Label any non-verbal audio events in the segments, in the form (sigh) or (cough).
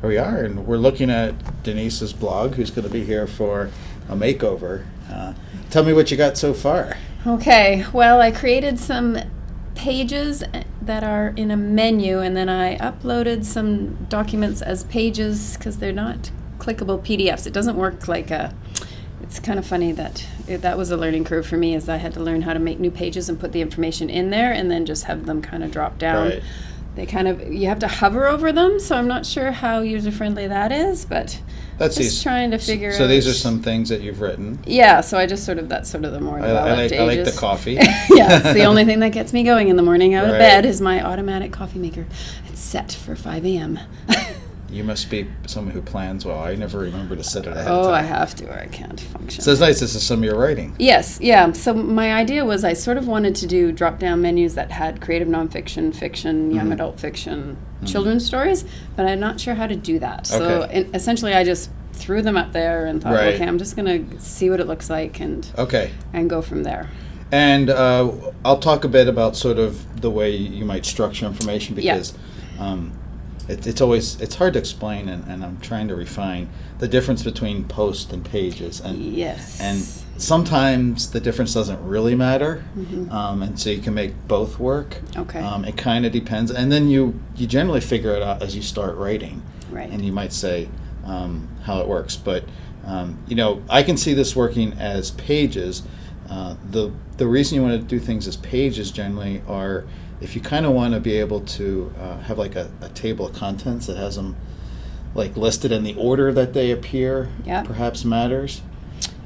Here we are, and we're looking at Denise's blog, who's going to be here for a makeover. Uh, tell me what you got so far. Okay, well, I created some pages that are in a menu, and then I uploaded some documents as pages because they're not clickable PDFs. It doesn't work like a. It's kind of funny that it, that was a learning curve for me, as I had to learn how to make new pages and put the information in there, and then just have them kind of drop down. Right. They kind of you have to hover over them, so I'm not sure how user friendly that is, but That's just these- trying to figure So out. So these are some things that you've written. Yeah, so I just sort of that's sort of the more I, I like, I like the coffee. (laughs) yeah, it's the only (laughs) thing that gets me going in the morning out of bed is my automatic coffee maker. It's set for 5 a.m. (laughs) You must be someone who plans well. I never remember to set it ahead of oh. I have to, or I can't function. So it's nice. This is some of your writing. yes, yeah. So my idea was I sort of wanted to do drop down menus that had creative nonfiction, fiction, young Mhm. adult fiction, children's stories, but I'm not sure how to do that. So Okay. in, essentially, I just threw them up there and thought, Right. okay, I'm just going to see what it looks like and Okay. and go from there. And uh, I'll talk a bit about sort of the way you might structure information Yeah. because um, it, it's always it's hard to explain, and, and I'm trying to refine the difference between post and pages, and Yes. and sometimes the difference doesn't really matter, Mhm. um, and so you can make both work. Okay. Um, it kind of depends, and then you you generally figure it out as you start writing, Right. and you might say um, how it works. But um, you know, I can see this working as pages. Uh, the the reason you want to do things as pages generally are if you kind of want to be able to uh, have like a, a table of contents that has them like listed in the order that they appear. Yeah. Perhaps matters.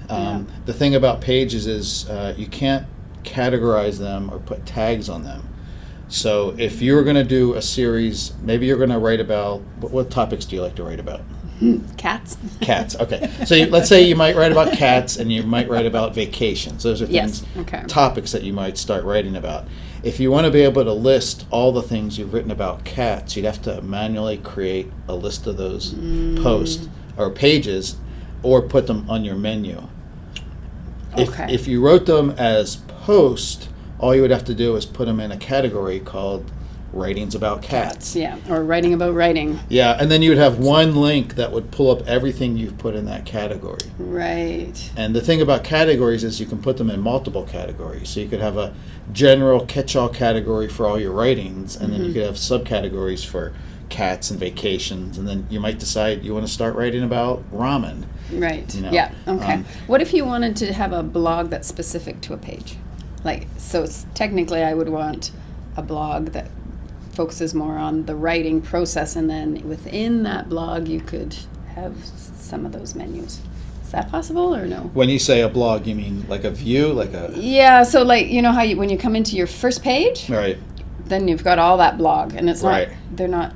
Um, Yeah. The thing about pages is uh, you can't categorize them or put tags on them. So if you're going to do a series, maybe you're going to write about what, what topics do you like to write about? (laughs) Cats. Cats. Okay. (laughs) So you, let's say you might write about cats and you might write about vacations. Those are Yes, things, okay. topics that you might start writing about. If you want to be able to list all the things you've written about cats, you'd have to manually create a list of those Mm. posts or pages or put them on your menu. If, Okay. if you wrote them as post, all you would have to do is put them in a category called writings about cats. Yeah, or writing about writing. Yeah, and then you would have one link that would pull up everything you've put in that category. Right. And the thing about categories is you can put them in multiple categories. So you could have a general catch-all category for all your writings, and then you Mhm. could have subcategories for cats and vacations, and then you might decide you want to start writing about ramen. Right. You know, yeah. Okay. um, what if you wanted to have a blog that's specific to a page? Like, so technically, I would want a blog that focuses more on the writing process, and then within that blog, you could have some of those menus. Is that possible or no? When you say a blog, you mean like a view, like a Yeah. So, like, you know how you when you come into your first page, right? then you've got all that blog, and it's Right. not they're not.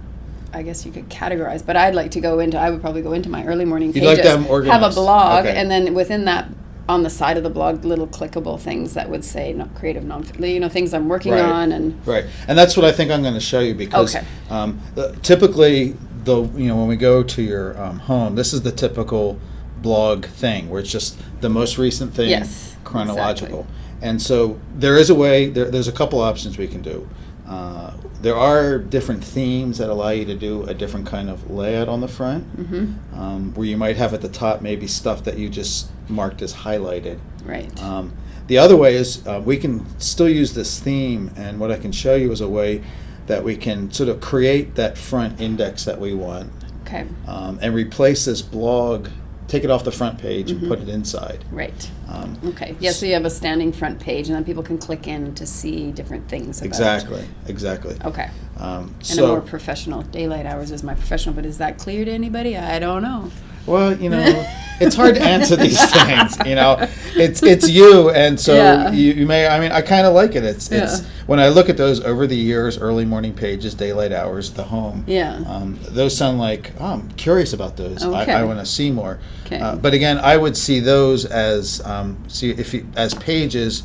I guess you could categorize, but I'd like to go into. I would probably go into my early morning You'd pages, like to have them have a blog, Okay. and then within that, on the side of the blog, little clickable things that would say not creative, non you know things I'm working Right. on, and Right, and that's what I think I'm going to show you because Okay. um, the- typically the you know when we go to your um, home, this is the typical blog thing where it's just the most recent thing Yes, chronological. And so there is a way. There, there's a couple options we can do. Uh, there are different themes that allow you to do a different kind of layout on the front, hmm um, where you might have at the top maybe stuff that you just marked as highlighted. right, Um, the other way is uh, we can still use this theme, and what I can show you is a way that we can sort of create that front index that we want. Okay, um, and replace this blog, take it off the front page and put it inside. right, Um, okay. Yeah, so you have a standing front page, and then people can click in to see different things. About exactly, exactly. Okay. Um, And a more so, professional daylight hours is my professional, but is that clear to anybody? I don't know. Well, you know, (laughs) it's hard to answer these things. You know, it's it's you, and so Yeah. you, you may. I mean, I kind of like it. It's it's Yeah. when I look at those over the years, early morning pages, daylight hours, the home. Yeah. Um, those sound like oh, I'm curious about those. Okay. I, I want to see more. Okay. Uh, but again, I would see those as um, see if you, as pages.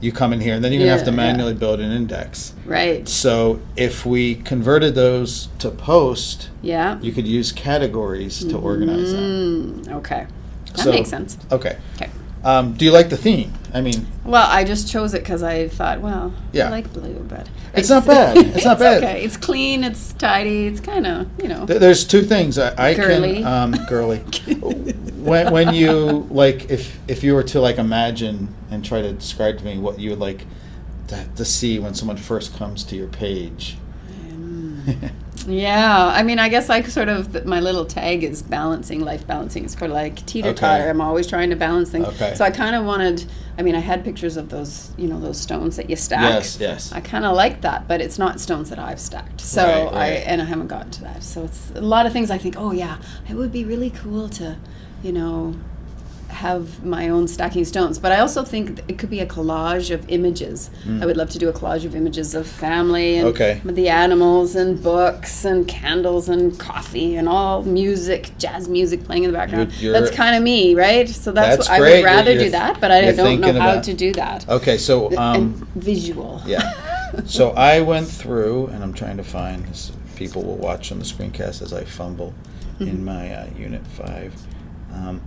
You come in here, and then you're gonna have to Yeah, yeah. manually build an index. Right. So if we converted those to post, Yeah. you could use categories to organize them. Okay. That So- makes sense. Okay. Okay. Um, do you like the theme? I mean, Well, I just chose it because I thought, well, Yeah. I like blue, but It's not bad. It's not bad. Okay, it's clean. It's tidy. It's kind of you know. th- there's two things I, I Girly. can um, (laughs) girly. when when you like if if you were to like imagine and try to describe to me what you would like to, to see when someone first comes to your page. (laughs) Yeah, I mean, I guess I sort of th- my little tag is balancing, life balancing. It's sort of like teeter totter. Okay. I'm always trying to balance things. Okay. So I kind of wanted. I mean, I had pictures of those, you know, those stones that you stack. yes, yes. I kind of like that, but it's not stones that I've stacked. So Right, I and I haven't gotten to that. So it's a lot of things. I think, oh yeah, it would be really cool to, you know, have my own stacking stones. But I also think it could be a collage of images. I would love to do a collage of images of family and Mm. Okay. the animals and books and candles and coffee and all music, jazz music playing in the background. You're- that's you're- kind of me, right? So that's, That's what I would rather You're- do that, but I don't know how about- to do that. Okay, so um, visual. yeah. So (laughs) I went through, and I'm trying to find. This, people will watch on the screencast as I fumble in my uh, Unit Five. Um,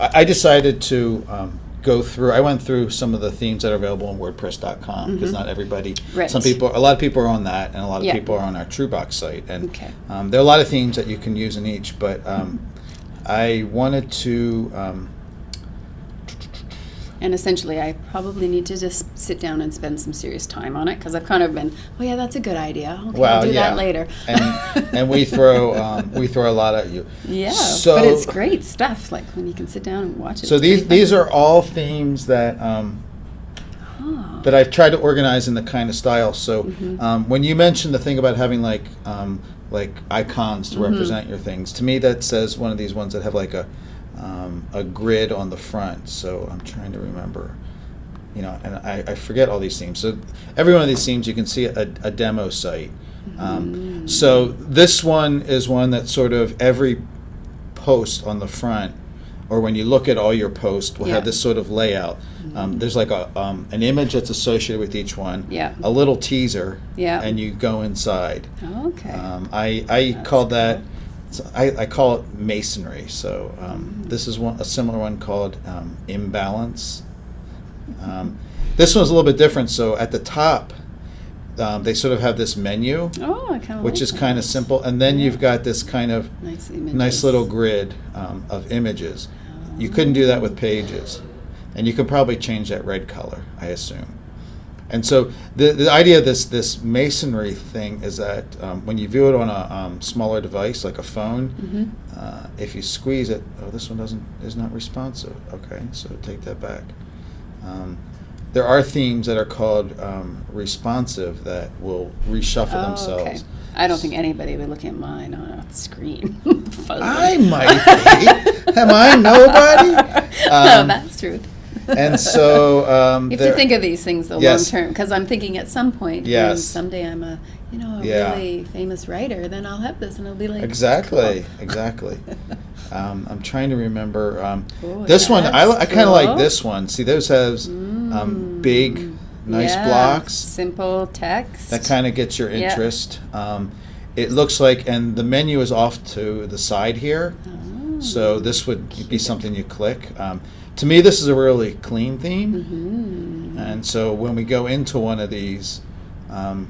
I, I decided to um, go through. I went through some of the themes that are available on WordPress.com because not everybody. Right. Some people, a lot of people are on that, and a lot of Yeah. people are on our TrueBox site. And Okay. um, there are a lot of themes that you can use in each, but um, I wanted to. Um, And essentially, I probably need to just sit down and spend some serious time on it because I've kind of been, oh yeah, that's a good idea. Okay, Well, I'll do yeah. that later. and and we (laughs) throw um, we throw a lot at you. yeah, So but it's great stuff. Like when you can sit down and watch it. So these these are all themes that um, fun. Oh. that I've tried to organize in the kind of style. So Mm-hmm. um, when you mentioned the thing about having like um, like icons to Mm-hmm. represent your things, to me that says one of these ones that have like a um, a grid on the front. So I'm trying to remember. You know, and I, I forget all these themes. So every one of these themes, you can see a, a demo site. Um, so this one is one that sort of every post on the front, or when you look at all your posts, will Yeah. have this sort of layout. Um, there's like a um, an image that's associated with each one. Yeah. A little teaser. Yeah. And you go inside. Okay. Um, I I That's call that. cool. So I, I call it masonry. So um, this is one a similar one called um, imbalance. Um, this one's a little bit different. So at the top, um, they sort of have this menu, oh, I kind of which is kind of simple, and then you've got this kind of nice nice little grid um, of images. You couldn't do that with pages, and you could probably change that red color, I assume. And so the the idea of this this masonry thing is that um, when you view it on a um, smaller device like a phone, Mhm. uh, if you squeeze it, oh, this one doesn't is not responsive. Okay, so take that back. Um, there are themes that are called um, responsive that will reshuffle Oh, themselves. okay. I don't think anybody would look at mine on a screen. (laughs) I might be. Am I nobody? (laughs) no, Um, that's true. And so um, You have to think of these things the Yes. long term because I'm thinking at some point Yes. someday I'm a you know a Yeah. really famous writer then I'll have this and it'll be like exactly, cool. exactly. (laughs) Um, I'm trying to remember. Um, Oh, this one, I, I kind of like this one. See, those has um, Mm. big, nice Yeah, blocks. simple text. That kind of gets your Yeah. interest. Um, it looks like, and the menu is off to the side here. Oh. So this would be something you click. Um, to me, this is a really clean theme. Mhm. And so when we go into one of these, um,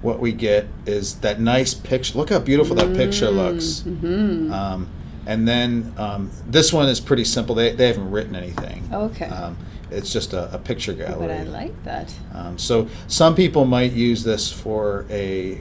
what we get is that nice picture. Look how beautiful that picture looks. Mhm. Um, and then um, this one is pretty simple. They, they haven't written anything. Okay. Um, it's just a, a picture gallery. but I like that. Um, so some people might use this for a.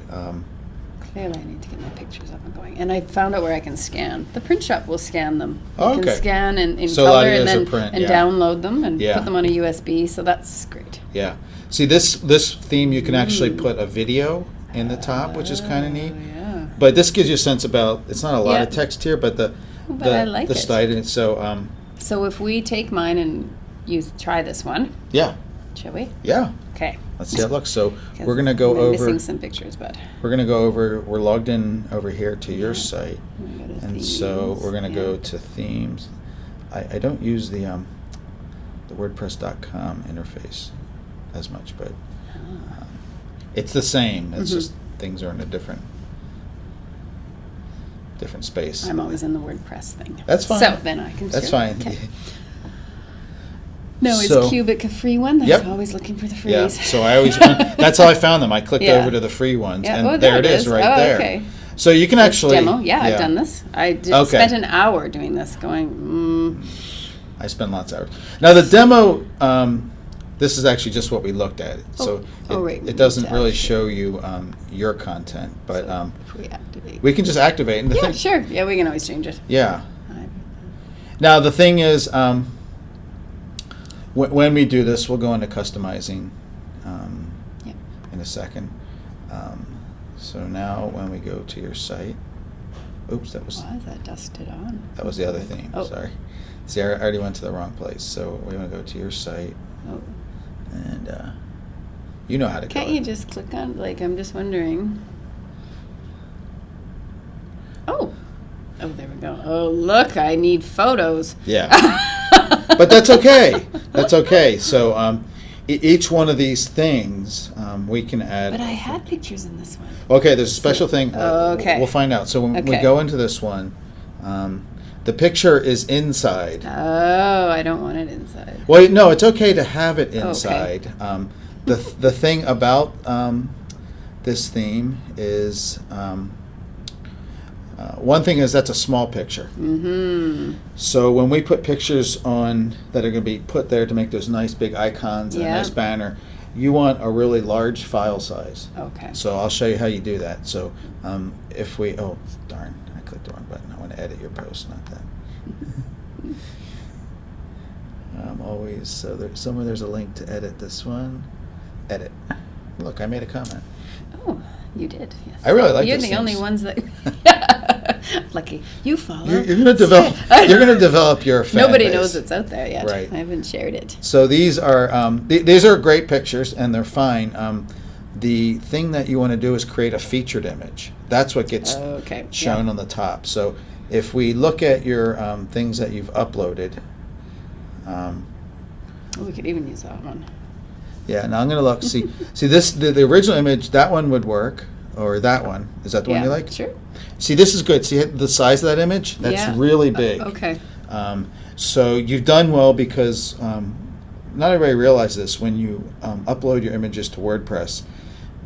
Clearly, I need to get my pictures up and going. And I found out where I can scan. The print shop will scan them. You Oh, can okay. scan in, in So color and then print, and yeah. download them and Yeah. put them on a USB. So that's great. yeah. See this this theme you can actually Mm. put a video in the top, which is kind of neat. Oh, yeah. But this gives you a sense about. It's not a lot of text here, but the But the I like the it. style. So um, So if we take mine and use try this one, yeah, shall we? yeah. Okay. Let's see how it looks. So we're gonna go I'm over. Missing some pictures, but We're gonna go over. We're logged in over here to your site, to and so we're gonna yeah. go to themes. I, I don't use the um, the WordPress.com interface as much, but Ah. um, it's the same. It's Mhm. just things are in a different different space. I'm always in the WordPress thing. That's fine. So then I can. That's fine. Okay. (laughs) No, it's So- Cubic a free one? That's Yep. always looking for the freeze. Yeah, so I always, (laughs) that's how I found them. I clicked Yeah. over to the free ones, Yeah, and oh, there there it is, is. right Oh, there. okay. So you can actually Demo, yeah, I've done this. I did, Okay. spent an hour doing this, going, mm, I spend lots of hours. Now the demo, um, this is actually just what we looked at. So Oh. it, Oh, right, it doesn't really show you um, your content, but so um, if we activate. we can just activate. And the yeah, thing, sure. Yeah, we can always change it. yeah. Now the thing is, um, when we do this, we'll go into customizing um, Yeah. in a second. Um, so now when we go to your site, oops, that was Why is that dusted on? that was the other thing. Oh. Sorry. See, I already went to the wrong place. So we want to go to your site, Oh. and uh, you know how to Can't you just click on, like, I'm just wondering. Oh. Oh, there we go. Oh, look, I need photos. Yeah. (laughs) but that's okay. That's okay. So um, e- each one of these things um, we can add. But I had pictures in this one. Okay, there's a special thing. uh, Okay. We'll find out. So when we Okay. go into this one, um, the picture is inside. Oh, I don't want it inside. Well, no, it's okay to have it Okay. inside. Um, the the thing about um, this theme is um, uh, one thing is that's a small picture. Mm-hmm. So when we put pictures on that are going to be put there to make those nice big icons and a nice banner, you want a really large file size. Okay. So I'll show you how you do that. So um, if we, oh darn, I clicked the wrong button. I want to edit your post, not that. (laughs) um, always, so there, somewhere there's a link to edit this one. Edit. Look, I made a comment. Oh, you did. Yes. I really like You're those the only things. ones that. (laughs) Lucky you follow. You're, you're gonna develop. (laughs) You're gonna develop your. Fan Nobody base. knows it's out there yet. Right. I haven't shared it. So these are um, th- these are great pictures and they're fine. Um, the thing that you want to do is create a featured image. That's what gets Okay. yeah. shown on the top. So if we look at your um, things that you've uploaded, um, we could even use that one. Yeah. Now I'm gonna look. See, (laughs) see this the, the original image. That one would work, or that one. Is that the one you like? Sure. See, this is good. See the size of that image? That's Yeah. really Uh, big. okay. Um, so you've done well because um, not everybody realizes this. When you um, upload your images to WordPress,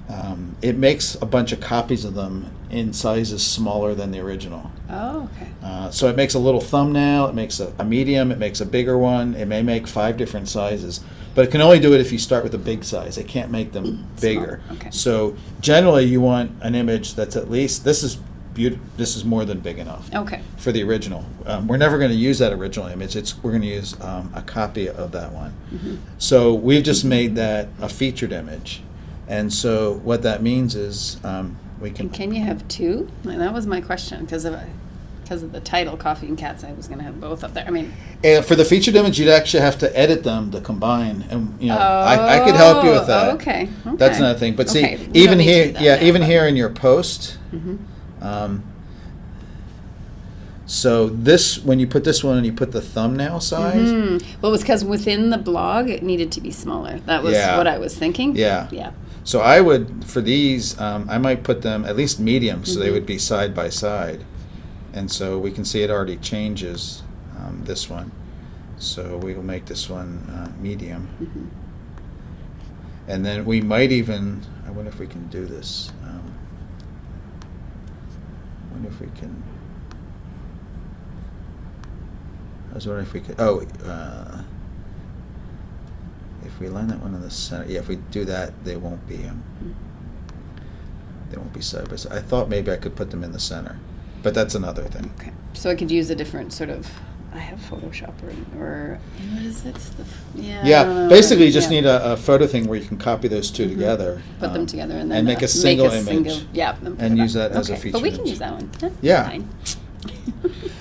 um, it makes a bunch of copies of them in sizes smaller than the original. Oh, okay. Uh, so it makes a little thumbnail, it makes a, a medium, it makes a bigger one. It may make five different sizes, but it can only do it if you start with a big size. It can't make them (clears throat) bigger. okay. So generally, you want an image that's at least this is This is more than big enough Okay. for the original. Um, we're never going to use that original image. It's we're going to use um, a copy of that one. Mhm. So we've just made that a featured image, and so what that means is um, we can. And can you have two? Like, that was my question because of because of the title, Coffee and Cats. I was going to have both up there. I mean, And for the featured image, you'd actually have to edit them to combine, and you know I, I could help you with that. Oh, okay. okay. That's another thing. But see, Okay, even here, that yeah, now, even here in your post. Mhm. Um, so this, when you put this one and you put the thumbnail size, Mhm. Well, it was because within the blog it needed to be smaller. That was Yeah. what I was thinking. Yeah. Yeah. So I would for these, um, I might put them at least medium, so they Mhm. would be side by side, and so we can see it already changes um, this one. So we will make this one uh, medium, Mhm. and then we might even. I wonder if we can do this. Um, I wonder if we can. I was wondering if we could. Oh. Uh, if we line that one in the center, yeah. If we do that, they won't be. Um, they won't be side by side. I thought maybe I could put them in the center, but that's another thing. Okay. So I could use a different sort of. I have Photoshop or, or what is it? The, f- yeah. Yeah, basically, you just Yeah. need a, a photo thing where you can copy those 2 Mhm. together, Put them um, together and then and make uh, a single a image, single- yeah, then and use up. that as a Okay, feature But we can image. use that one. That's Yeah. Fine. (laughs)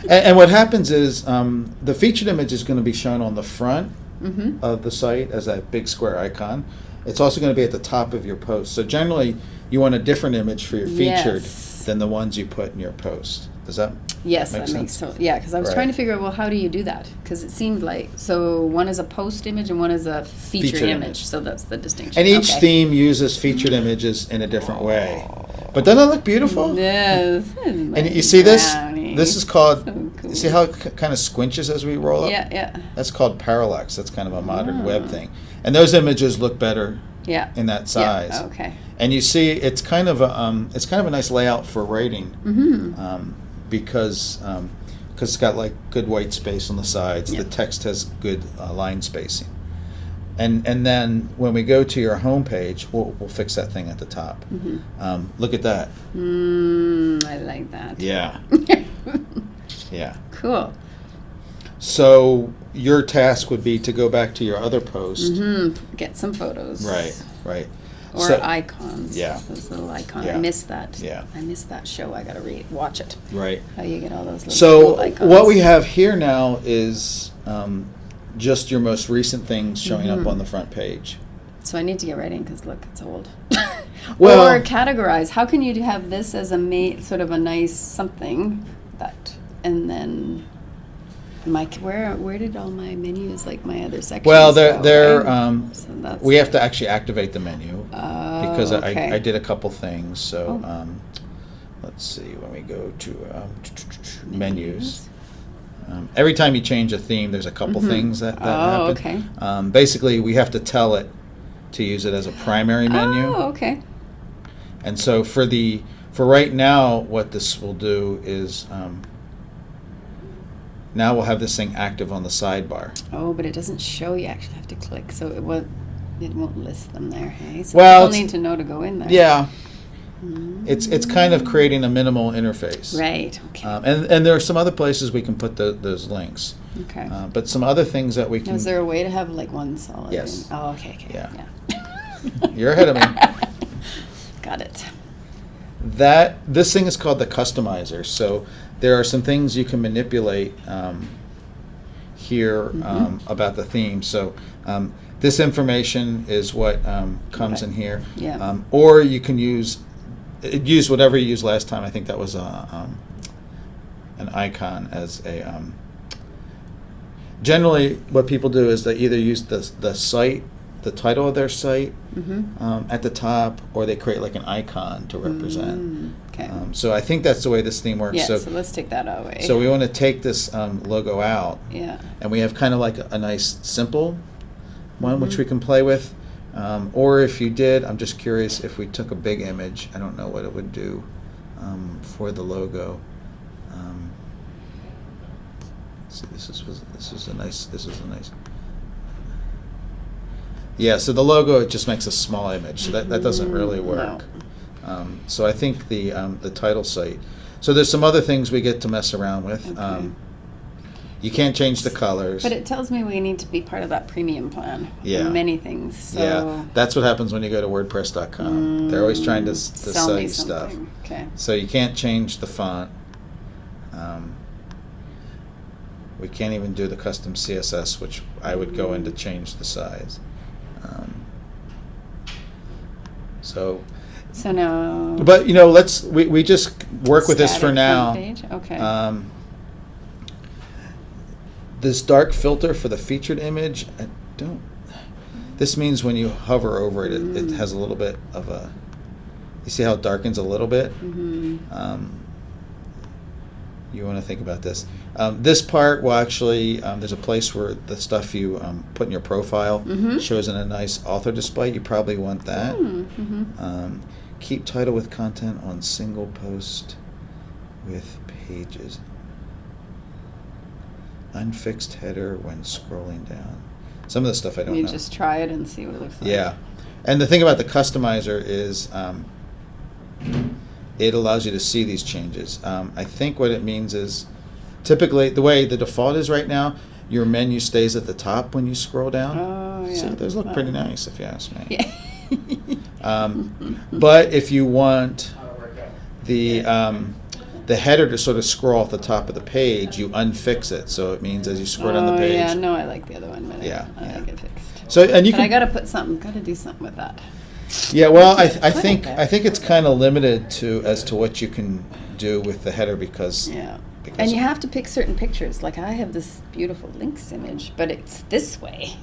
And, and what happens is um, the featured image is going to be shown on the front mm-hmm. of the site as that big square icon. It's also going to be at the top of your post. So generally, you want a different image for your featured Yes. Than the ones you put in your post. Does that? Yes, Makes that makes sense. so. Yeah, because I was Right. trying to figure out well, how do you do that? Because it seemed like so one is a post image and one is a feature, Featured image. image. So that's the distinction. And each Okay. theme uses featured images in a different way. But doesn't it look beautiful? Yes. (laughs) And you see this? Brownie. This is called So you see how it kind of squinches as we roll up? Yeah, yeah, That's called parallax. That's kind of a modern web Ah. thing. And those images look better yeah. in that size. Yeah, okay. And you see, it's kind of a um, it's kind of a nice layout for writing Mm-hmm. um, because um, cause it's got like good white space on the sides. Yeah. The text has good uh, line spacing. And and then when we go to your home page, we'll, we'll fix that thing at the top. Mm-hmm. Um, look at that. Mm, I like that. Yeah, (laughs) yeah. cool. So your task would be to go back to your other post. hmm Get some photos. Right, right. Or So- icons. Yeah. Those little icons. Yeah. I missed that. Yeah. I missed that show. I gotta read, watch it. Right. How you get all those little So cool icons. what we have here now is um, just your most recent things showing up Mhm. on the front page. So I need to get writing because look, it's old. (laughs) Well- or categorize. How can you have this as a ma- sort of a nice something that, and then my where where did all my menus like my other sections? Well, they're go, they're right? um, So we have to actually activate the menu Oh, because okay. I, I did a couple things. So Oh. um, let's see when we go to um, menus. Um, every time you change a theme, there's a couple Mhm. things that, that Oh, happen. okay. Um, basically, we have to tell it to use it as a primary menu. Oh, okay. And so for the for right now, what this will do is um, now we'll have this thing active on the sidebar. Oh, but it doesn't show. You actually have to click, so it won't. It won't list them there. Hey, so Well, it's- need to know to go in there. Yeah, Mm. it's it's kind of creating a minimal interface. Right. Okay. Um, and and there are some other places we can put the, those links, okay. uh, but some other things that we can. Is there a way to have like one solid? Yes. in- Oh, okay. Okay. Yeah. yeah. (laughs) You're ahead of me. (laughs) Got it. that this thing is called the customizer. So there are some things you can manipulate um, here Mhm. um, about the theme. So um, this information is what um, comes Right. in here. Yeah. Um, or you can use use whatever you used last time. I think that was a, um, an icon as a. Um, generally, what people do is they either use the the site, the title of their site, Mm-hmm. um, at the top, or they create like an icon to represent. Mm, okay. Um, so I think that's the way this theme works. yeah. so, So, let's take that away. so we want to take this um, logo out, Yeah. and we have kind of like a, a nice simple one which Mhm. we can play with. Um, or if you did, I'm just curious if we took a big image. I don't know what it would do um, for the logo. Um, see, this is this is a nice. This is a nice. Yeah, so the logo it just makes a small image, so that, that doesn't really Mm, work. Um, so I think the um, the title site. So there's some other things we get to mess around with. Okay. Um, you can't change the colors. But it tells me we need to be part of that premium plan. Yeah. Many things. So yeah, that's what happens when you go to WordPress.com. They're always trying to, to Mm, sell sell, you stuff. Okay. So you can't change the font. Um, we can't even do the custom CSS, which I would go in to Mm. change the size. Um, so, So now. but you know, let's we, we just work with this for now. front page? Okay. Um, this dark filter for the featured image, I don't. This means when you hover over it, it, it Mm. has a little bit of a. You see how it darkens a little bit? Mm -hmm. Um, you want to think about this. Um, this part will actually, um, there's a place where the stuff you um, put in your profile Mhm. shows in a nice author display. You probably want that. hmm Um, keep title with content on single post with pages. Unfixed header when scrolling down. Some of the stuff I don't You know. just try it and see what it looks like. Yeah, and the thing about the customizer is um, it allows you to see these changes. Um, I think what it means is typically the way the default is right now, your menu stays at the top when you scroll down. Oh yeah. See, those look pretty nice if you ask me. Yeah. (laughs) Um, but if you want the um, the header to sort of scroll off the top of the page, you unfix it. So it means as you scroll down the Oh, page. yeah, no, I like the other one better. Yeah, I yeah. like it fixed. So and you but can I gotta put something, gotta do something with that. Yeah, well, I, I think. I think it's kind of limited to as to what you can do with the header because Yeah. And you have to pick certain pictures. Like I have this beautiful lynx image, but it's this way.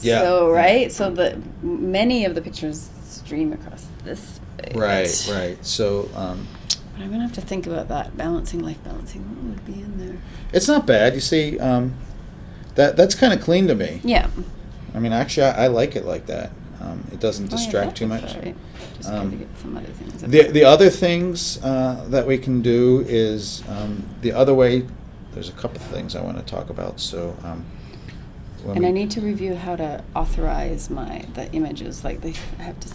Yeah. So right, so the many of the pictures stream across this way. right, right. So um, But I'm gonna have to think about that balancing life balancing. What would be in there? It's not bad. You see, um, that that's kind of clean to me. Yeah. I mean, actually, I, I like it like that. Um, it doesn't Oh, yeah, distract too much. right. Um, gotta get some other things. The, the other things uh, that we can do is um, the other way. There's a couple of things I want to talk about. So, um, and I need to review how to authorize my the images. Like they I have to. s-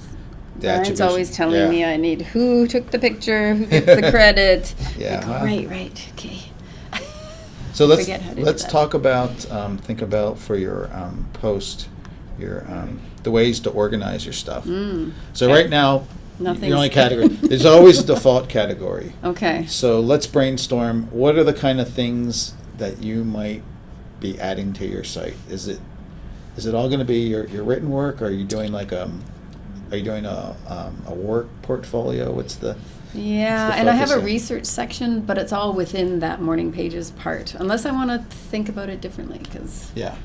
The Brian's attribution, always telling yeah. me I need who took the picture, who (laughs) gets the credit. Yeah, Like, right, right, okay. (laughs) So let's forget how to do let's talk about um, think about for your um, post your um, the ways to organize your stuff. Mm. So right now, Nothing's- the only (laughs) category there's always a default category. Okay. So let's brainstorm. What are the kind of things that you might be adding to your site? Is it is it all going to be your, your written work? Or are you doing like um are you doing a um, a work portfolio? What's the Yeah, and I have a research section, but it's all within that morning pages part, unless I want to think about it differently. Because Yeah,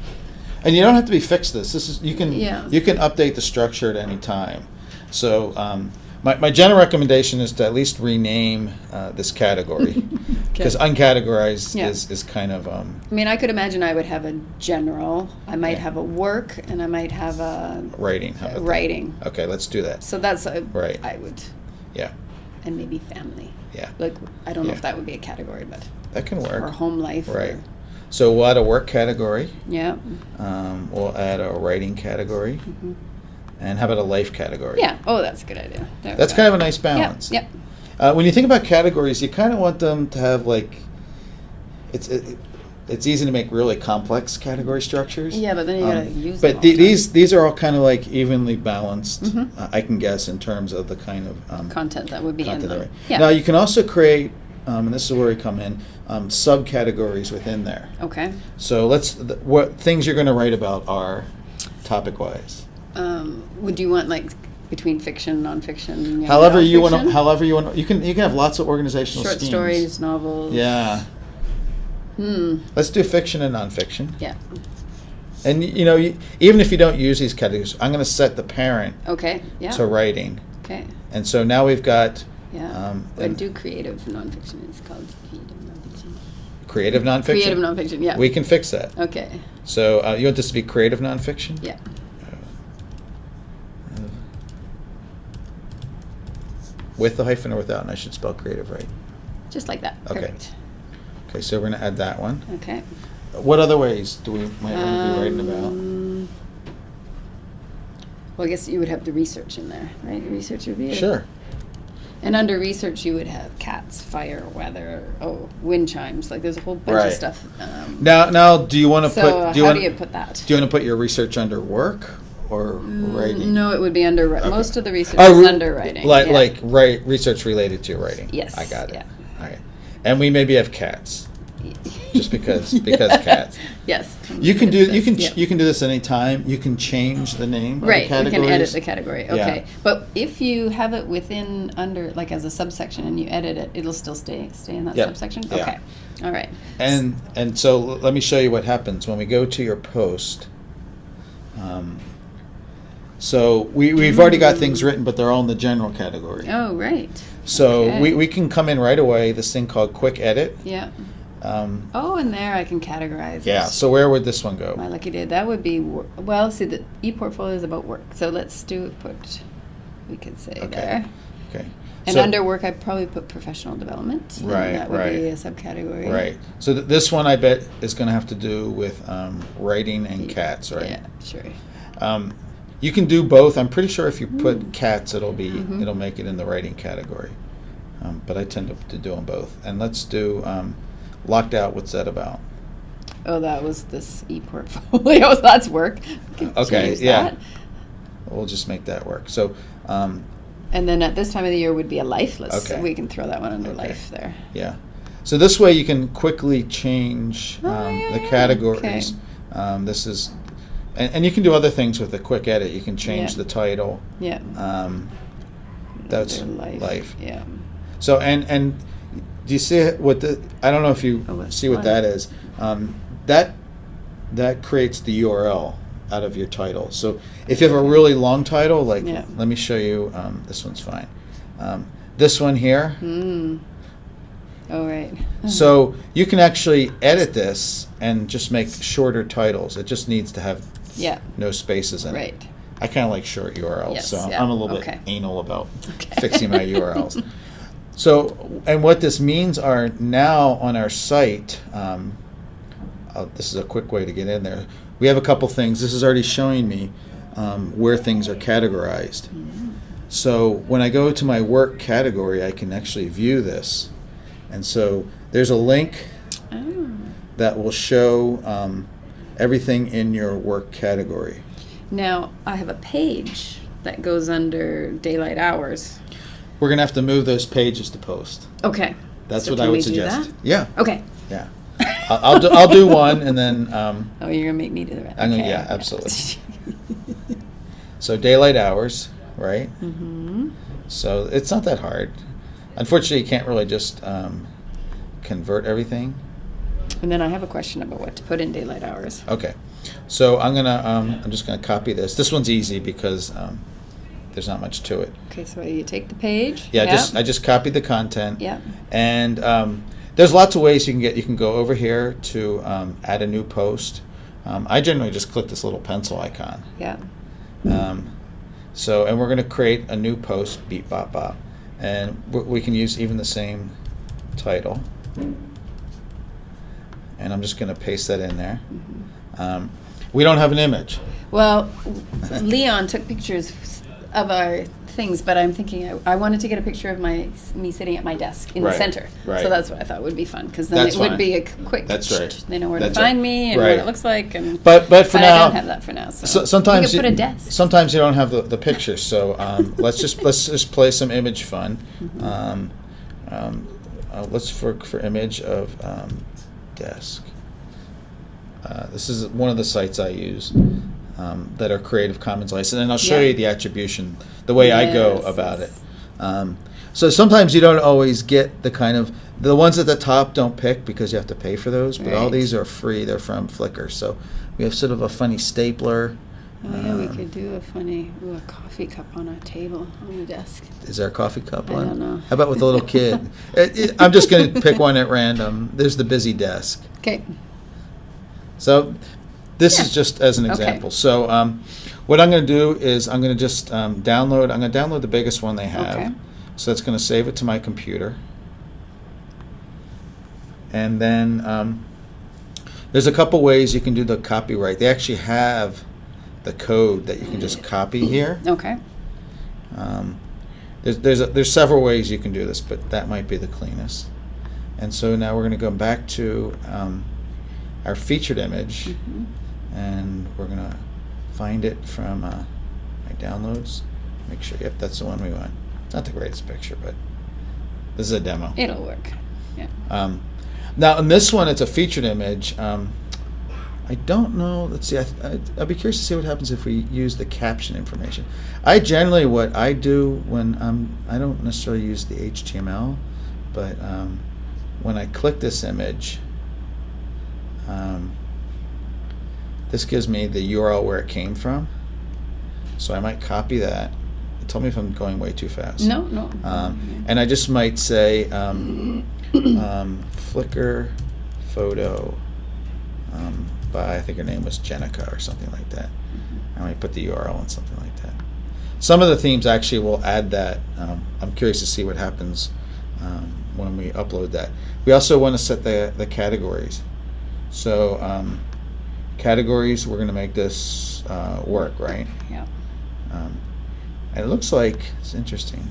and you don't have to be fixed. This this is you can Yeah. you can update the structure at any time. So um, my my general recommendation is to at least rename uh, this category (laughs) because Okay. uncategorized Yeah. is is kind of um, I mean, I could imagine I would have a general, I might Yeah. have a work, and I might have a writing. About that? writing. Okay, let's do that. So that's a, Right. I would, Yeah, and maybe family. yeah, Like I don't know if that would be a category, but that can work. or home life. or- Right. So we'll add a work category. yeah. Um, we'll add a writing category, Mhm. and how about a life category? Yeah. Oh, that's a good idea. There That's kind of a nice balance. Yep. Uh, when you think about categories, you kind of want them to have like, it's it, it's easy to make really complex category structures. Yeah, but then you gotta Um, use them But all the, the time. these these are all kind of like evenly balanced. Mhm. Uh, I can guess in terms of the kind of um, Content that would be in them. there. Yeah. Now you can also create, um, and this is where we come in, um, subcategories within there. okay. So let's th- what things you're going to write about are topic wise. Um, would you want like between fiction, and nonfiction? However you want to, however you want. You can you can have lots of organizational Short schemes. stories, novels. Yeah. Hmm. Let's do fiction and nonfiction. Yeah. And you know, you, even if you don't use these categories, I'm going to set the parent Okay. Yeah. to writing. okay. And so now we've got Yeah. um, I do creative nonfiction. It's called creative nonfiction. creative nonfiction. Creative nonfiction. Yeah. We can fix that. Okay. So uh, you want this to be creative nonfiction? Yeah. Uh, With the hyphen or without, and I should spell creative right. Just like that. Okay. Perfect. Okay, so we're going to add that one. Okay. What other ways do we might want to be writing about? Um, Well, I guess you would have the research in there, right? The Research review. Sure. And under research, you would have cats, fire, weather, oh, wind chimes. Like there's a whole bunch Right. of stuff. Um, Now, now, do you want to so put? Do you how want? do you put that? do you want to put your research under work or Mm, writing? No, it would be under. Okay. Most of the research Oh, is re- under writing. Like yeah. like right research related to writing. Yes, I got it. yeah. Okay. And we maybe have cats. (laughs) just because- (laughs) because cats. Yes. You can do It you can yeah. you can do this anytime. You can change the name Right, of the you can edit the category. Yeah. Okay, but if you have it within under like as a subsection and you edit it, it'll still stay stay in that Yep, subsection. yeah. Okay, all right. And and so let me show you what happens when we go to your post. Um, so we, we've already got things written, but they're all in the general category. Oh, right. So okay. we, we can come in right away. This thing called quick edit. Yeah. Um, Oh, and there I can categorize. yeah. it. So where would this one go? My lucky day. That would be well. See, the e-portfolio is about work, so let's do it put. We could say Okay. there. Okay. And So- under work, I'd probably put professional development. Right, That would right. be a subcategory. Right. So th- this one I bet is going to have to do with um, writing and Yeah, cats, right? Yeah, sure. Um, you can do both. I'm pretty sure if you put Mm. cats, it'll be Mhm. it'll make it in the writing category. Um, but I tend to, to do them both. And let's do um, locked out. What's that about? Oh, that was this e-portfolio. (laughs) That's work. Okay, yeah. that. We'll just make that work. So um, And then at this time of the year would be a life list. Okay. We can throw that one under Okay. life there. yeah. So this way you can quickly change Oh, um, yeah, the categories. okay. Um, this is, and, and you can do other things with a quick edit. You can change Yeah. the title. Yeah. Um, that's Under life. Yeah. So and and do you see what the? I don't know if you Oh, see what that is. Um, that that creates the URL out of your title. So if you have a really long title, like Yeah. let me show you. Um, this one's fine. Um, this one here. Mm. Oh, right. (laughs) So you can actually edit this and just make shorter titles. It just needs to have Yeah. no spaces in it. Right. I kind of like short URLs, Yes, so yeah, I'm a little okay. bit anal about (laughs) Okay. fixing my URLs. (laughs) So, and what this means are now on our site, um, uh, this is a quick way to get in there. We have a couple things. This is already showing me um, where things are categorized. So when I go to my work category, I can actually view this. And so there's a link Oh. that will show um, everything in your work category. Now, I have a page that goes under daylight hours. We're gonna have to move those pages to post. Okay. That's So what can I would we do suggest. that? Yeah, Okay. yeah. I'll, I'll do I'll do (laughs) one, and then um, Oh, you're gonna make me do the rest. I'm gonna- Okay, yeah, absolutely. (laughs) so daylight hours, right? mm-hmm. So it's not that hard. Unfortunately, you can't really just um, convert everything. And then I have a question about what to put in daylight hours. Okay, so I'm gonna um, I'm just gonna copy this. This one's easy because um, there's not much to it. Okay, so you take the page. Yeah, Yep. just I just copied the content. Yeah. And um, there's lots of ways you can get. You can go over here to um, add a new post. Um, I generally just click this little pencil icon. Yeah. Um, so, and we're going to create a new post, beep bop bop, and we can use even the same title. And I'm just going to paste that in there. Um, we don't have an image. Well, Leon took pictures of our things, but I'm thinking I, I wanted to get a picture of my me sitting at my desk in Right, the center. right. So that's what I thought would be fun because then That's it would be a quick. That's right. They know where That's to find right. me and Right. what it looks like, and But but for but now, I don't have that for now. So, So, sometimes could put you- a desk. Sometimes you don't have the, the picture, so um, let's just let's just play some image fun. Mm-hmm. Um, um, uh, let's for for image of um, desk. Uh, this is one of the sites I use um, that are Creative Commons licensed, and I'll show Yeah. you the attribution, the way I go about yes. it. Um, so sometimes you don't always get the kind of the ones at the top don't pick because you have to pay for those, but all these are free. They're from Flickr, so we have sort of a funny stapler. Oh yeah, we Um, could do a funny ooh, a coffee cup on a table on the desk. Is there a coffee cup I one? don't know. How about with a little kid? It- (laughs) it- I'm just going to pick one at random. There's the busy desk. Okay. So this is just as an Okay. example. So um, what I'm going to do is I'm going to just um, download. I'm going to download the biggest one they have. Okay. So that's going to save it to my computer. And then um, there's a couple ways you can do the copyright. They actually have the code that you can just copy here. Okay. Um, there's there's, a, there's several ways you can do this, but that might be the cleanest. And so now we're going to go back to um, our featured image, Mhm. And we're going to find it from uh, my downloads. Make sure, yep, that's the one we want. It's not the greatest picture, but this is a demo. It'll work. Yeah. Um, now, in this one, it's a featured image. Um, I don't know. Let's see. I, I, I'd be curious to see what happens if we use the caption information. I generally, what I do when I'm, I don't necessarily use the HTML, but um, when I click this image, um, this gives me the URL where it came from. So I might copy that. Tell me if I'm going way too fast. No, no. Um, and I just might say um, um, Flickr photo um, by I think her name was Jenica or something like that. I might put the URL and something like that. Some of the themes actually will add that. Um, I'm curious to see what happens um, when we upload that. We also want to set the the categories. So um, categories, we're going to make this uh, work, right? yeah. Um, and it looks like it's interesting.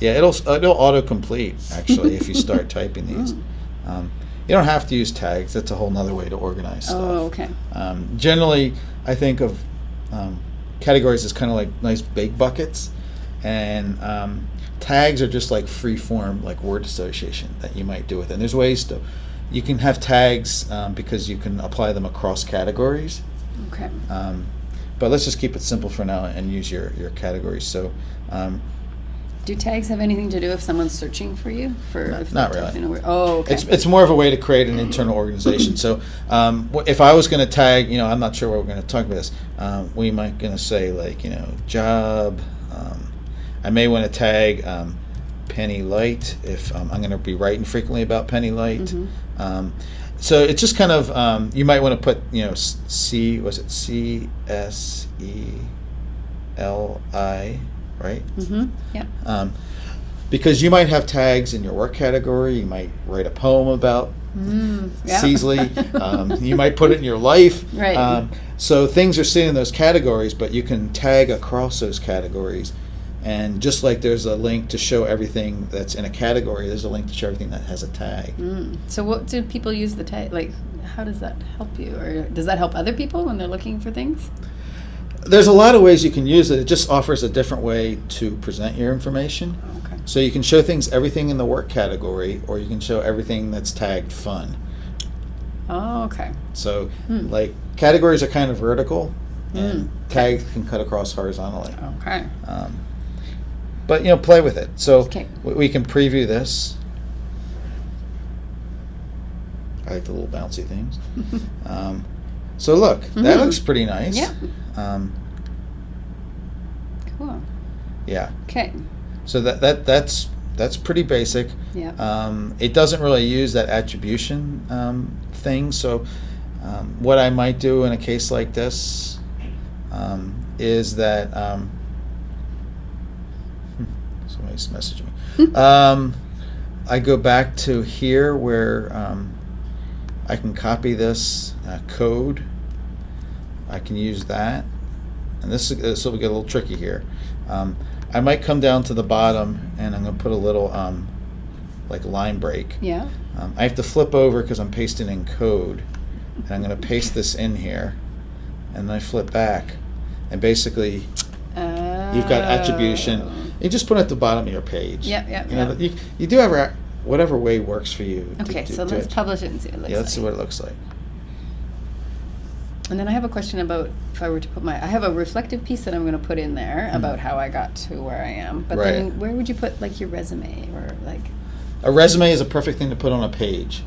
Yeah, it'll it'll auto-complete actually if you start (laughs) typing these. Mm. Um, you don't have to use tags. That's a whole nother way to organize stuff. Oh, okay. Um, generally, I think of um, categories as kind of like nice big buckets, and um, tags are just like free form, like word association that you might do with it. And there's ways to, you can have tags um, because you can apply them across categories. Okay. Um, but let's just keep it simple for now and use your, your categories. So, um, Do tags have anything to do if someone's searching for you? For Not- not really. typing a word- Oh, okay. it's, it's more of a way to create an internal organization. So, um, if I was going to tag, you know, I'm not sure what we're going to talk about this. Um, we might going to say like, you know, job. Um, I may want to tag um, Penny Light if um, I'm going to be writing frequently about Penny Light. Mhm. Um, so it's just kind of um, you might want to put you know c was it C S E L I right? Mm-hmm. Yep. Um, because you might have tags in your work category. You might write a poem about Mm, yeah. Seasley. (laughs) um, you might put it in your life. Right. Um, so things are sitting in those categories, but you can tag across those categories. And just like there's a link to show everything that's in a category, there's a link to show everything that has a tag. Mm. So what do people use the tag? Like, how does that help you, or does that help other people when they're looking for things? There's a lot of ways you can use it. It just offers a different way to present your information. Okay. So you can show things, everything in the work category, or you can show everything that's tagged fun. Oh, okay. So, Hmm. like, categories are kind of vertical, and Mm. tags can cut across horizontally. Okay. Um, but you know, play with it. So Okay. we, can preview this. I like the little bouncy things. (laughs) Um, so look, that Mhm. looks pretty nice. Yeah. Um, Cool. yeah. Okay. So that that that's that's pretty basic. Yeah. Um, it doesn't really use that attribution um, thing. So, um, what I might do in a case like this um, is that um, somebody's messaging me. (laughs) um, I go back to here where um, I can copy this uh, code. I can use that, and this this will get a little tricky here. Um, I might come down to the bottom, and I'm going to put a little um, like line break. yeah. Um, I have to flip over because I'm pasting in code, and I'm going to paste this in here, and then I flip back, and basically you've got attribution. You just put it at the bottom of your page. Yep, yep, You know, yep. you, you do have whatever way works for you. Okay, to so do let's it. publish it and see what it looks Yeah, let's see like. what it looks like. And then I have a question about if I were to put my, I have a reflective piece that I'm going to put in there Mhm. about how I got to where I am. But Right. then where would you put like your resume or like? A resume is a perfect thing to put on a page.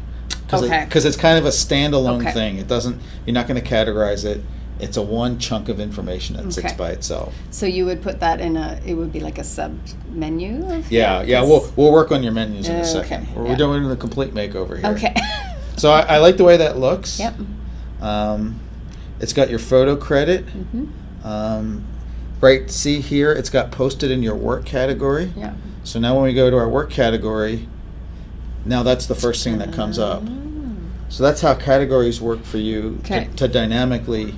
Cause Okay. Because it's kind of a standalone Okay. thing. It doesn't. You're not going to categorize it. It's a one chunk of information that sits by itself. So you would put that in a, it would be like a sub menu? Yeah, Yeah, yeah. 'cause- We'll we'll work on your menus in a Okay, second. We're, yeah. doing the complete makeover here. Okay. (laughs) So I, I like the way that looks. Yep. Um, it's got your photo credit. hmm Um, right. See here, it's got posted in your work category. Yeah. So now when we go to our work category, now that's the first thing that comes up. Ah. So that's how categories work for you to, Okay. to dynamically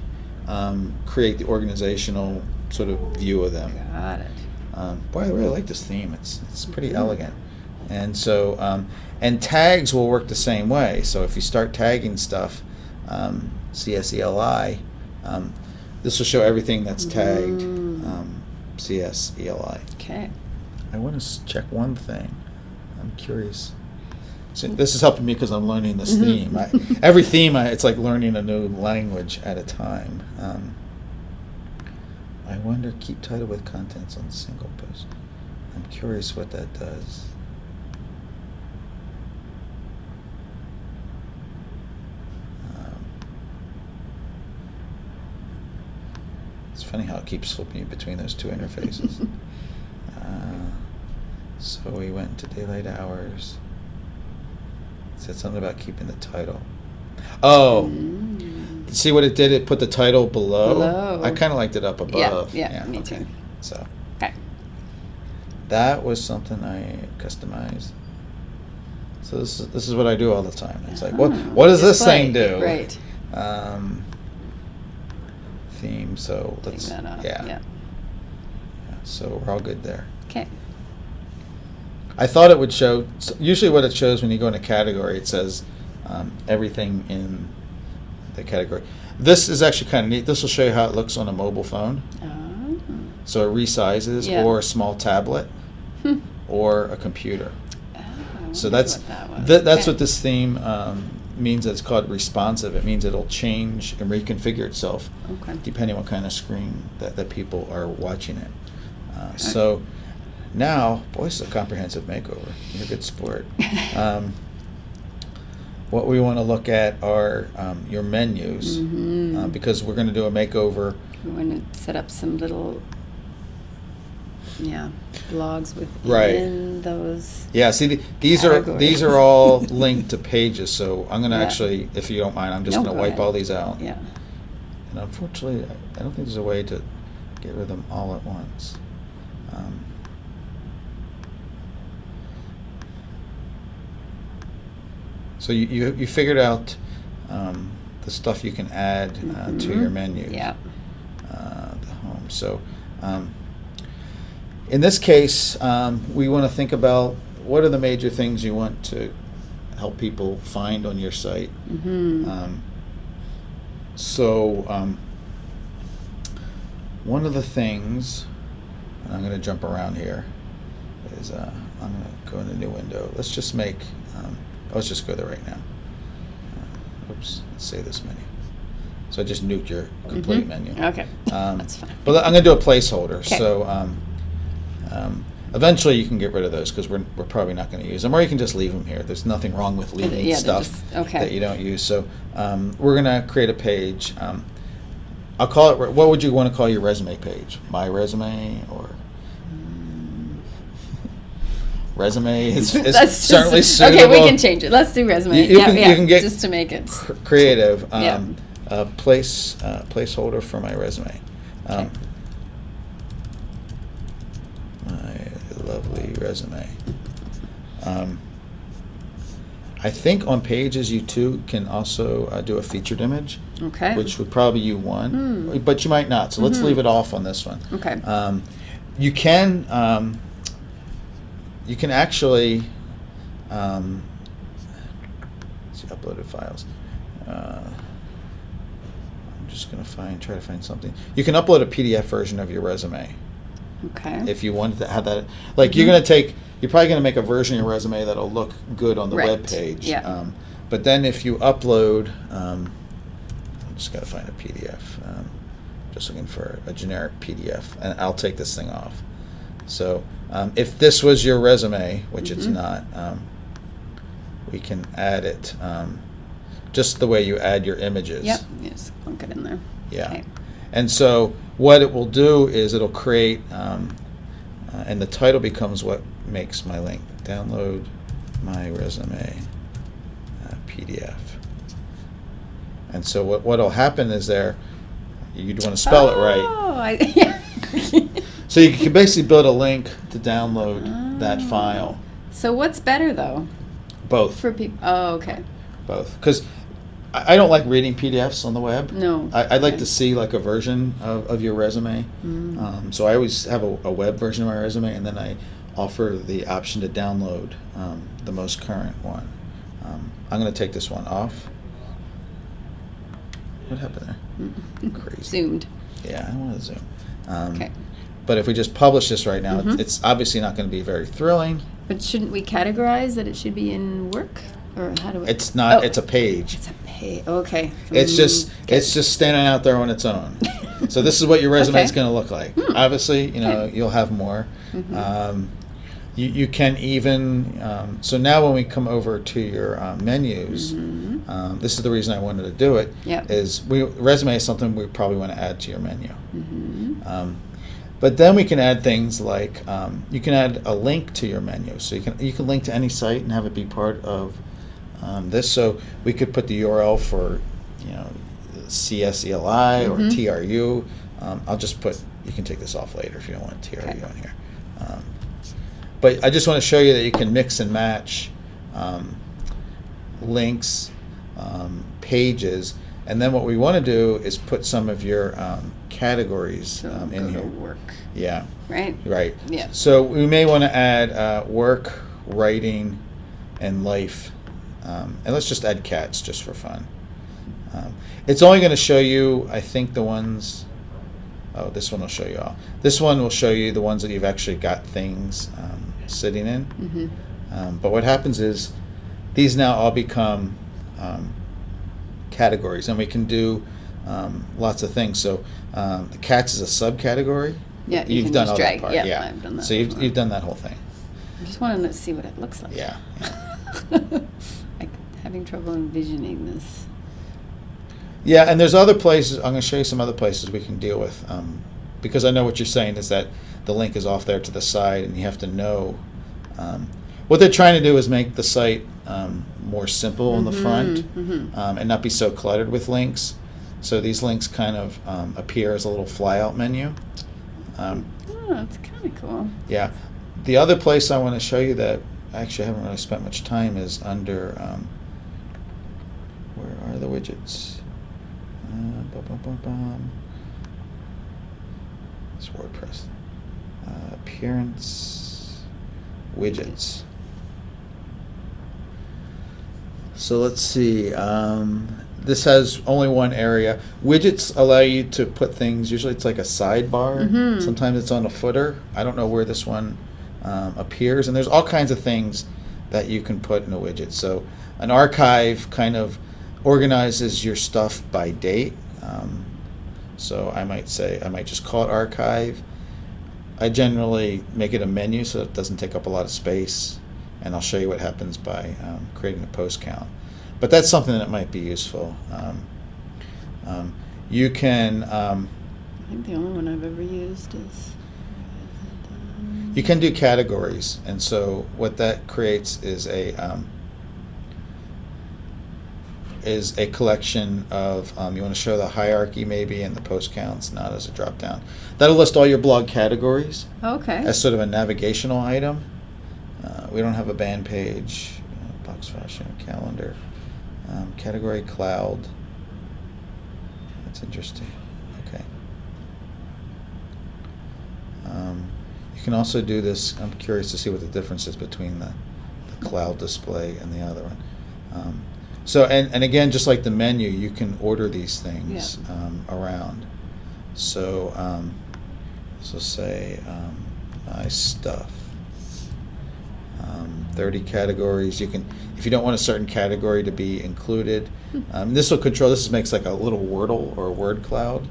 um, create the organizational sort of view of them. Got it. Um, boy, I really like this theme. It's it's pretty Mhm. elegant, and so um, and tags will work the same way. So if you start tagging stuff, um, CSELI, um, this will show everything that's tagged Mm. um, CSELI. Okay. I want to check one thing. I'm curious. So this is helping me because I'm learning this Mhm. theme. I, every theme, I, it's like learning a new language at a time. Um, I wonder, keep title with contents on single post. I'm curious what that does. Um, it's funny how it keeps flipping between those two interfaces. (laughs) Uh, so we went to daylight hours. Said something about keeping the title. Oh, Mm. see what it did? It put the title below. Below. I kind of liked it up above. Yeah, yeah, me okay. too. So Okay. that was something I customized. So this is, this is what I do all the time. It's like, what Ah, what does this thing do? Right. Um, theme. So let's yeah. Yeah. Yeah, So we're all good there. Okay. I thought it would show. Usually, what it shows when you go in a category, it says um, everything in the category. This is actually kind of neat. This will show you how it looks on a mobile phone. Oh. So it resizes, Yeah. or a small tablet, (laughs) or a computer. Oh, So that's what that th- that's Okay. what this theme um, means. It's called responsive. It means it'll change and reconfigure itself Okay. depending on what kind of screen that, that people are watching it. Uh, so now, boy, this is a comprehensive makeover. You're a good sport. (laughs) Um, what we want to look at are um, your menus Mhm. uh, because we're going to do a makeover. We want to set up some little yeah, blogs within Right. those. Yeah, see, the- these are, these are all linked to pages, so I'm gonna Yeah. actually, if you don't mind, I'm just No, gonna wipe ahead. all these out. Yeah. And unfortunately, I- I don't think there's a way to get rid of them all at once. Um, So you, you, you figured out um, the stuff you can add uh, to Mhm. your menu. Yeah. Uh, the home. So um, in this case, um, we want to think about what are the major things you want to help people find on your site. Mm-hmm. Um, so, um, one of the things, and I'm going to jump around here, is uh, I'm going to go in a new window. Let's just make, let's just go there right now. Uh, oops, let's say this menu. So I just nuked your complete Mhm. menu. Okay. Um, That's fine. But I'm going to do a placeholder. Okay. So um, um, eventually you can get rid of those because we're, we're probably not going to use them, or you can just leave them here. There's nothing wrong with leaving Yeah, stuff just- okay. that you don't use. So um, we're going to create a page. Um, I'll call it. What would you want to call your resume page? My resume or resume (laughs) is, is Let's certainly just, suitable. Okay, we can change it. Let's do resume. You- you yeah, can- you yeah, can get just to make it. cr- creative. Yeah. Um, uh, place uh, placeholder for my resume. Um, Okay. my lovely resume. Um, I think on pages you too can also uh, do a featured image, Okay. which would probably you one, Hmm. but you might not. So let's Mhm. leave it off on this one. Okay. Um, you can um, you can actually um, see uploaded files. Uh, I'm just gonna find try to find something. You can upload a PDF version of your resume okay. if you wanted to have that. Like you're Mhm. gonna take you're probably gonna make a version of your resume that'll look good on the Right. web page. Yeah. Um, but then if you upload, um, I just gotta find a PDF. Um, just looking for a generic PDF, and I'll take this thing off. So um, if this was your resume, which it's Mhm. not, um, we can add it um, just the way you add your images. Yep. just Plunk it in there. Yeah. Okay. And so what it will do is it'll create, um, uh, and the title becomes what makes my link. Download my resume uh, PDF. And so what what'll happen is there, you'd want to spell it right. Oh, I, yeah. (laughs) (laughs) So you can basically build a link to download that Oh. file. So what's better though Both, for people? Oh, okay. both. Because I I don't like reading PDFs on the web. No. I, I'd like Okay. to see like a version of, of your resume. Mm. Um, so I always have a, a web version of my resume, and then I offer the option to download um, the most current one. Um, I'm going to take this one off. What happened there? Mm. (laughs) Crazy. Zoomed. Yeah, I want to zoom. Um, Okay. But if we just publish this right now, Mhm. it's obviously not going to be very thrilling. But shouldn't we categorize that it should be in work, or how do we? It's not. Oh, It's a page. It's a page. Okay. It's just Mm, it's just standing out there on its own. (laughs) so this is what your resume is going to look like. Hmm. Obviously, you know Okay. you'll have more. Mhm. Um, you, you can even um, so now when we come over to your um, menus, Mhm. um, this is the reason I wanted to do it. Yep. Is we resume is something we probably want to add to your menu. But then we can add things like um, you can add a link to your menu, so you can you can link to any site and have it be part of um, this. So we could put the URL for you know CSELI or Mhm. TRU. Um, I'll just put you can take this off later if you don't want TRU Okay. on here. Um, but I just want to show you that you can mix and match um, links, um, pages, and then what we want to do is put some of your um, categories So um, in here. work, Yeah, right? right. Yeah. So we may want to add uh, work, writing, and life, um, and let's just add cats just for fun. Um, it's only going to show you, I think, the ones. Oh, this one will show you all. This one will show you the ones that you've actually got things um, sitting in. Mm-hmm. Um, but what happens is these now all become um, categories, and we can do um, lots of things. So um, the cats is a subcategory. Yeah, you you've can done all drag. that part. Yeah, Yeah, I've done that So you've, you've done that whole thing. I just wanted to see what it looks like. Yeah. like (laughs) having trouble envisioning this. Yeah, and there's other places. I'm going to show you some other places we can deal with, um, because I know what you're saying is that the link is off there to the side, and you have to know. Um, what they're trying to do is make the site um, more simple in the front mhm. um, and not be so cluttered with links. So these links kind of um, appear as a little flyout menu. Um, Oh, that's kind of cool. yeah. The other place I want to show you that I actually I haven't really spent much time is under um, where are the widgets? Uh, bum, bum, bum, bum. It's WordPress. Uh, appearance widgets. So let's see. Um, this has only one area. Widgets allow you to put things. Usually, it's like a sidebar. Mhm. Sometimes it's on a footer. I don't know where this one um, appears, and there's all kinds of things that you can put in a widget. So, an archive kind of organizes your stuff by date. Um, so, I might say I might just call it archive. I generally make it a menu so it doesn't take up a lot of space, and I'll show you what happens by um, creating a post count. But that's something that might be useful. Um, um, you can um, I think the only one I've ever used is. you can do categories, and so what that creates is a um, is a collection of um, you want to show the hierarchy maybe and the post counts, not as a drop down. That'll list all your blog categories. Okay. as sort of a navigational item. Uh, we don't have a band page, uh, box fashion, calendar, um, category cloud. That's interesting. Okay. Um, you can also do this. I'm curious to see what the difference is between the, the cloud display and the other one. Um, so, and, and again, just like the menu, you can order these things Yeah. um, around. So, um, so say um, my stuff. Um, 30 categories. You can, if you don't want a certain category to be included, um, this will control. This makes like a little Wordle or a word cloud,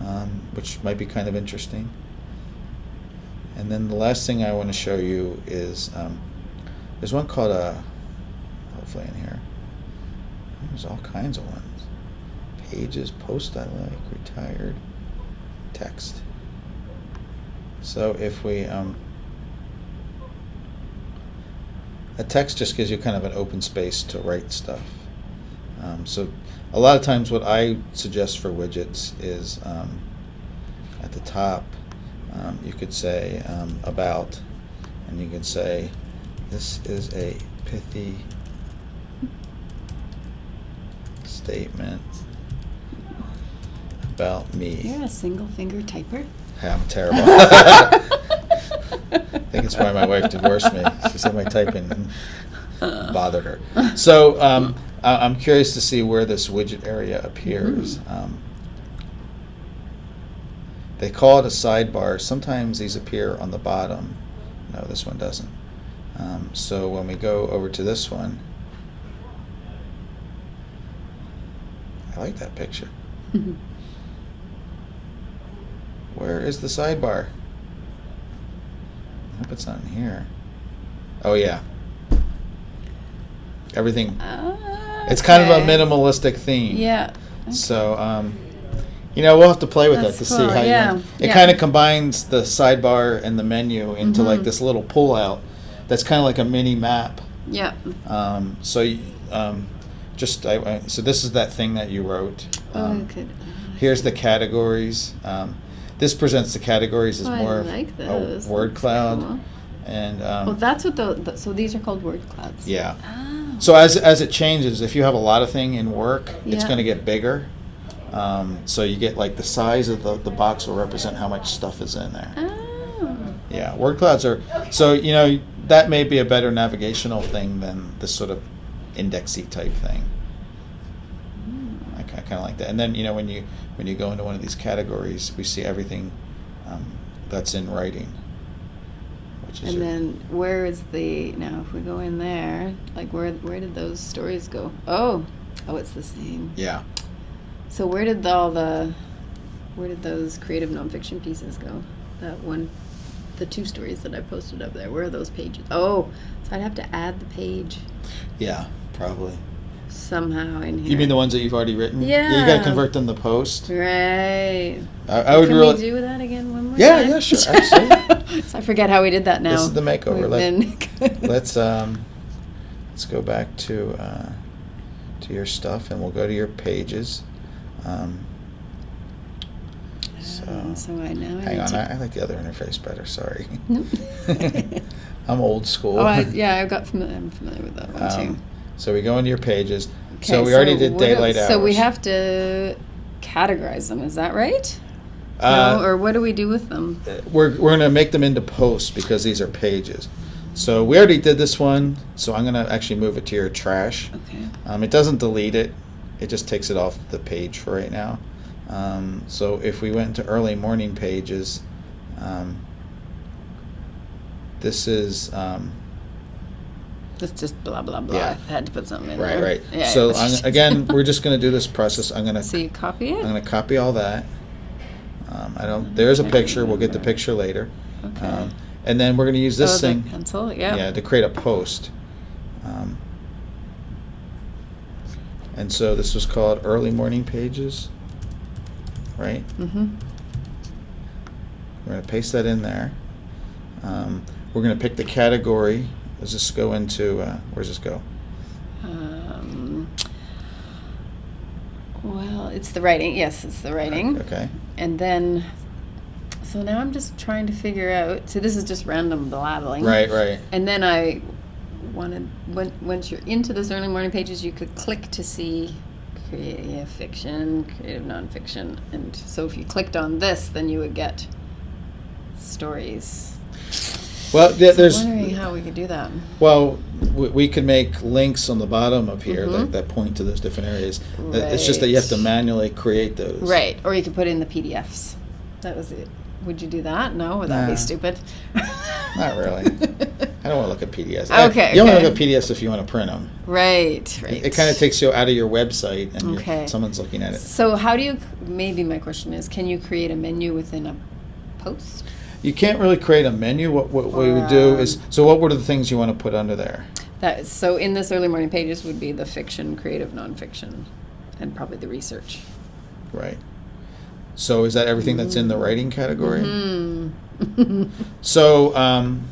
um, which might be kind of interesting. And then the last thing I want to show you is um, there's one called a. Hopefully in here. There's all kinds of ones. Pages, post I like, retired, text. So if we um, a text just gives you kind of an open space to write stuff. Um, so a lot of times what I suggest for widgets is um, at the top um, you could say um, about and you could say this is a pithy statement about me. You're a single finger typer. Yeah, I'm terrible. (laughs) (laughs) It's why my wife divorced me. She said my typing bothered her. So um, I- I'm curious to see where this widget area appears. Mhm. Um, they call it a sidebar. Sometimes these appear on the bottom. No, this one doesn't. Um, so when we go over to this one, I like that picture. (laughs) Where is the sidebar? Hope it's not in here. Oh yeah. Everything. It's kind of a minimalistic theme. Yeah. So, um, you know, we'll have to play with That's that to see how yeah, you. It yeah. kind of combines the sidebar and the menu into like Mhm. this little pull-out. That's kind of like a mini map. Yeah. Um, so, um, just I, I, so this is that thing that you wrote. Oh, Um, good. Here's the categories. Um, this presents the categories as Oh, more of a word cloud, cool. and um, Oh, that's what the, the- so these are called word clouds. yeah. Oh. So as as it changes, if you have a lot of thing in work, it's going to get bigger. Um, so you get like the size of the, the box will represent how much stuff is in there. Oh. Yeah, word clouds are so you know that may be a better navigational thing than this sort of indexy type thing. I, kind of like that. And then you know when you when you go into one of these categories, we see everything um, that's in writing, which is And your- then where is the now if we go in there, like where where did those stories go? Oh. Oh, it's the same. yeah. So where did all the where did those creative nonfiction pieces go? That one the two stories that I posted up there. Where are those pages? Oh, so I'd have to add the page. Yeah, probably. Somehow in here. You mean the ones that you've already written? Yeah. You got to convert them to post. Right. I, I would Can really. we do that again one more Yeah, time? yeah, sure, (laughs) absolutely. so I forget how we did that now. This is the makeover. Let, (laughs) let's um, let's go back to uh, to your stuff, and we'll go to your pages. Um, so, Um, so I now hang need on, I, I like the other interface better. Sorry, Nope. (laughs) I'm old school. Oh, I, yeah, I got familiar. I'm familiar with that one too. So we go into your pages. Okay, so we already did daylight hours. So we have to categorize them. Is that right? Uh, no, or what do we do with them? we're, we're going to make them into posts because these are pages. So we already did this one, so I'm going to actually move it to your trash. Okay. Um, it doesn't delete it, it just takes it off the page for right now. Um, so if we went into early morning pages, um, this is, um, That's just blah blah blah. Yeah. I had to put something in right, there. right. Yeah, so yeah. I'm, again, we're just going to do this process. I'm going (laughs) to so you copy it. I'm going to copy all that. Um, I don't. There's a picture. We'll get the picture later. Okay. Um, and then we're going to use this oh, thing. The pencil. Yeah. Yeah, to create a post. Um, and so this was called early morning pages, right? Mm-hmm. We're going to paste that in there. Um, we're going to pick the category. Does this go into? Uh, where's this go? Um, well, it's the writing. Yes, it's the writing. Okay. And then, so now I'm just trying to figure out. So this is just random blabbling. Right, right. And then I wanted, when, once you're into this early morning pages, you could click to see creative fiction, creative nonfiction. And so if you clicked on this, then you would get stories. Well, So there's. I'm wondering how we could do that. Well, we, we could make links on the bottom of here that, that point to those different areas. Uh, It's just that you have to manually create those. Right, or you could put in the PDFs. That was it. Would you do that? No, would that Nah. be stupid? (laughs) Not really. I don't want to look at PDFs. I- Okay, You only okay. look at PDFs if you want to print them. right, right. It, kind of takes you out of your website and you're- Okay. someone's looking at it. So how do you? Maybe my question is, can you create a menu within a post? You can't really create a menu. What, what we would do is, so what were the things you want to put under there? That so in this early morning pages would be the fiction, creative nonfiction, and probably the research. Right. So is that everything that's in the writing category? Hmm. (laughs) So um,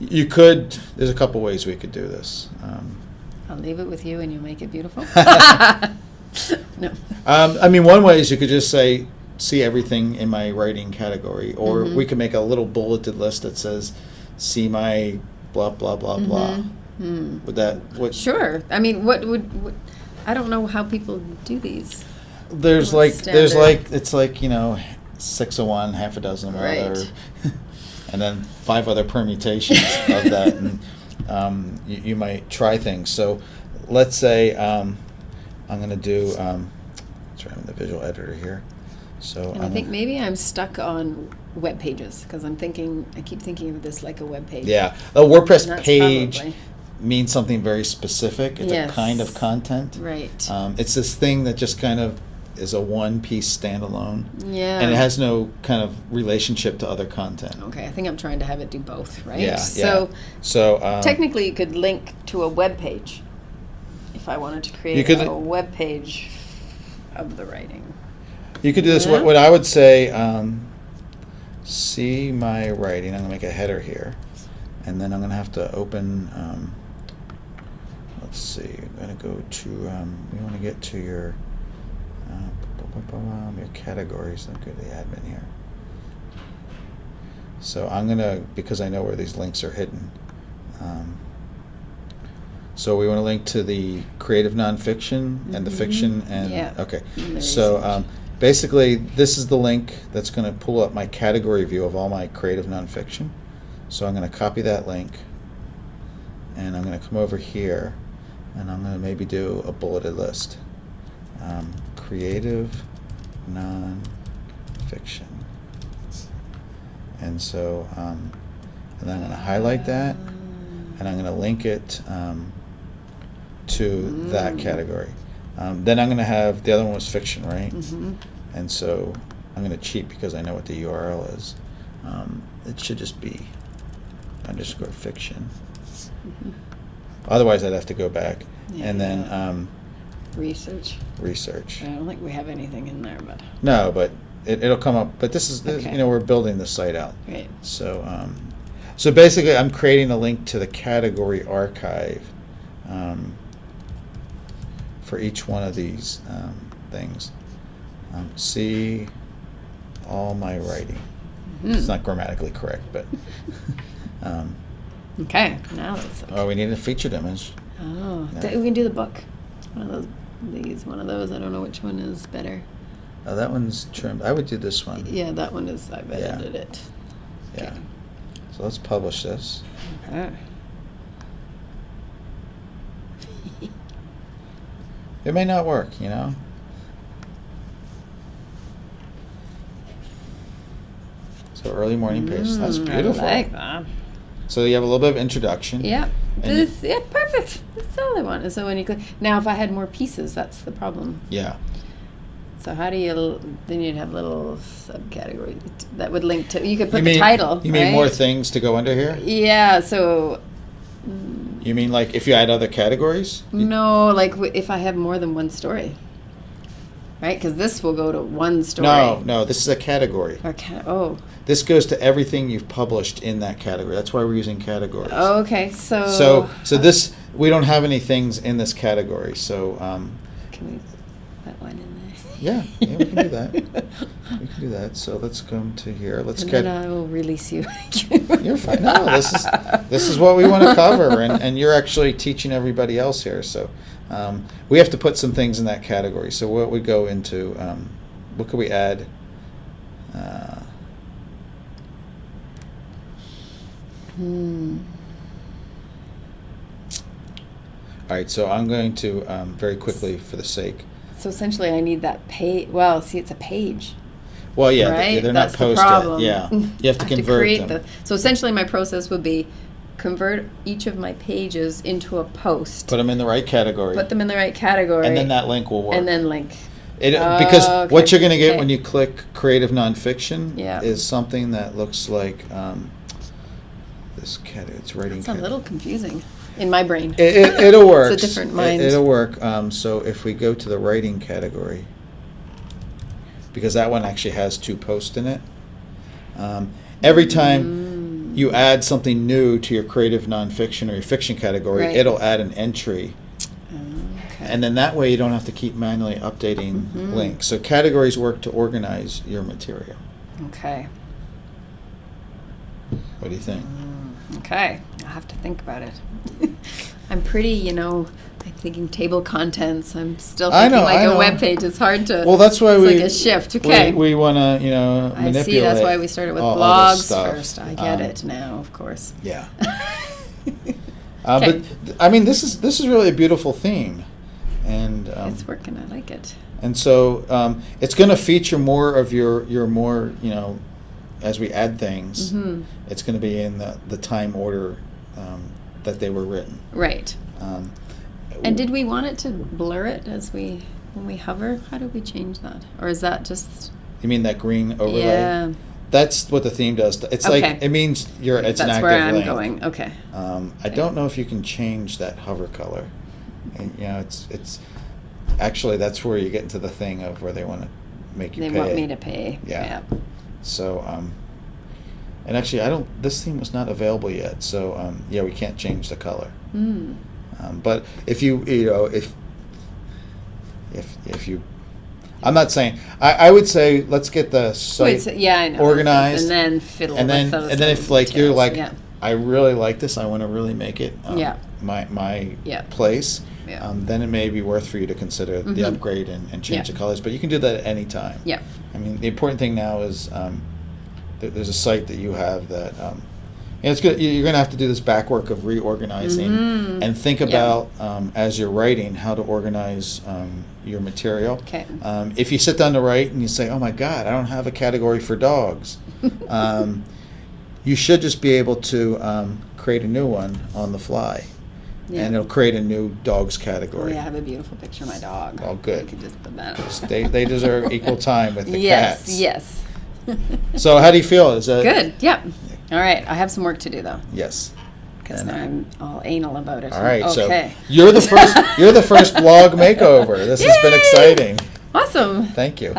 you could, there's a couple ways we could do this. Um, I'll leave it with you, and you'll make it beautiful. (laughs) (laughs) no. Um, I mean, one way is you could just say, see everything in my writing category, or Mhm. we could make a little bulleted list that says, see my blah blah blah blah. Mhm. Hmm. Would that what? Sure. I mean, what would? What, I don't know how people do these. There's like What's there's like it's like you know six of one, half a dozen of other, Right. (laughs) and then five other permutations of that, (laughs) and um, you, you might try things. So let's say um, I'm going to do. Um, sorry, I'm the visual editor here. So And I think maybe I'm stuck on web pages because I'm thinking I keep thinking of this like a web page. Yeah, a WordPress page probably- means something very specific. It's a kind of content. Right. Um, it's this thing that just kind of is a one-piece standalone, yeah. and it has no kind of relationship to other content. Okay, I think I'm trying to have it do both, right? Yeah, So yeah. So um, technically, you could link to a web page if I wanted to create a web page of the writing. You could do this. What, Yeah. what I would say, um, see my writing. I'm gonna make a header here, and then I'm gonna have to open. Um, let's see. I'm gonna go to. Um, we want to get to your. Uh, your categories. Let me go to the admin here. So I'm gonna because I know where these links are hidden. Um, so we want to link to the creative nonfiction and the Mhm. fiction and Yeah. okay. So um, basically, this is the link that's going to pull up my category view of all my creative nonfiction. So I'm going to copy that link, and I'm going to come over here, and I'm going to maybe do a bulleted list. Um, creative nonfiction. And so, um, and then I'm going to highlight that, and I'm going to link it um, to that Mm. category. Um, then I'm going to have the other one was fiction, right? hmm And so I'm going to cheat because I know what the URL is. Um, it should just be underscore fiction. Mm-hmm. Otherwise, I'd have to go back. and then Yeah. um, Research. research. I don't think we have anything in there, but No, but it, it'll come up. But this is, this, Okay. you know, we're building the site out. great. So, um, so basically, I'm creating a link to the category archive um, for each one of these um, things. Um, see all my writing. It's Mhm. not grammatically correct, but. (laughs) um, Okay, now let's. oh, we need a featured image. Oh, No. we can do the book. One of those. These. One of those. I don't know which one is better. Oh, that one's trimmed. I would do this one. Yeah, that one is. I've Yeah. edited it. Yeah. So let's publish this. Okay. It may not work, you know. So early morning pace. That's Mm, beautiful. I like that. So you have a little bit of introduction. You- This, yeah, perfect. That's all I want. So when you click, now if I had more pieces, that's the problem. Yeah. So how do you? Then you'd have little subcategories that would link to. You could put you the title. You mean more things to go under here? Yeah. So. You mean like if you add other categories? No, like w- if I have more than one story. Right, because this will go to one story. No, no. This is a category. Or ca- oh. This goes to everything you've published in that category. That's why we're using categories. Oh, okay. So. So, so this we don't have any things in this category. So, um, Can we put one in there? Yeah, yeah, we can do that. we can do that. So let's come to here. Let's and get. then I will release you. (laughs) You're fine. No, this is this is what we want to cover, and, and you're actually teaching everybody else here. So um, we have to put some things in that category. So what we go into, um, what could we add? Uh, Hmm. all right. So I'm going to um, very quickly, for the sake. So essentially, I need that page. Well, see, it's a page. Well, yeah, right? they, they're not posted. Yeah, (laughs) you have to I convert create them. The, so essentially, my process would be convert each of my pages into a post. Put them in the right category, put them in the right category. and then that link will work. And then link. It, Oh, because what you're going to get okay. when you click creative nonfiction Yeah. is something that looks like um, this cat. It's writing. It's a little confusing in my brain. It, it, it'll work. It's a different mind. It, will work. Um, so if we go to the writing category, because that one actually has two posts in it. Um, every time Mm. you add something new to your creative nonfiction or your fiction category, Right. it'll add an entry Okay. and then that way you don't have to keep manually updating Mhm. links. So categories work to organize your material. okay. What do you think? Okay, I'll have to think about it. (laughs) I'm pretty, you know, I'm thinking table contents. I'm still I thinking know, like I a know. web page. It's hard to. Well, that's why it's we like a shift. Okay. We, want to you know I see. That's why we started with all- all blogs stuff. first. I get Um, it now, of course. Yeah. (laughs) Uh, But th- I mean, this is this is really a beautiful theme, and um, it's working. I like it. and so um, it's going to feature more of your your more you know as we add things. hmm It's going to be in the the time order um, that they were written. Right. Um, And did we want it to blur it as we when we hover? How do we change that? Or is that just? You mean that green overlay? Yeah. That's what the theme does. It's like it means you're it's an That's active where I'm link. going. Okay. Um, I Okay. don't know if you can change that hover color. And, you know, it's it's actually that's where you get into the thing of where they want to make you They pay. want me to pay. Yeah. So, um, and actually, I don't. This theme was not available yet. So, um, yeah, we can't change the color. Mm. Um, but if you you know if if if you, I'm not saying. I, I would say let's get the site Wait, so, yeah, I know. organized, And then fiddle and then with those and then if like you're like yeah. I really like this, I want to really make it um, Yeah. my my Yeah. place. Yeah. Um, then it may be worth for you to consider the Mhm. upgrade and, and change Yeah. the colors. But you can do that at any time. Yeah. I mean, the important thing now is um, th- there's a site that you have that um, and it's good. you- You're going to have to do this back work of reorganizing Mhm. and think Yeah. about um, as you're writing how to organize um, your material. Okay. Um, if you sit down to write and you say, "Oh my God, I don't have a category for dogs," (laughs) um, you should just be able to um, create a new one on the fly, Yeah. and it'll create a new dogs category. yeah, I have a beautiful picture of my dog. Oh, good. You could just put that. They they deserve equal time with the (laughs) yes, cats. yes. yes. So how do you feel? Is that Good. Yep. All right. I have some work to do though, Yes. because And- I'm all anal about it. All right, Okay. so you're the first. You're the first (laughs) blog makeover. This has been exciting. Awesome. Thank you.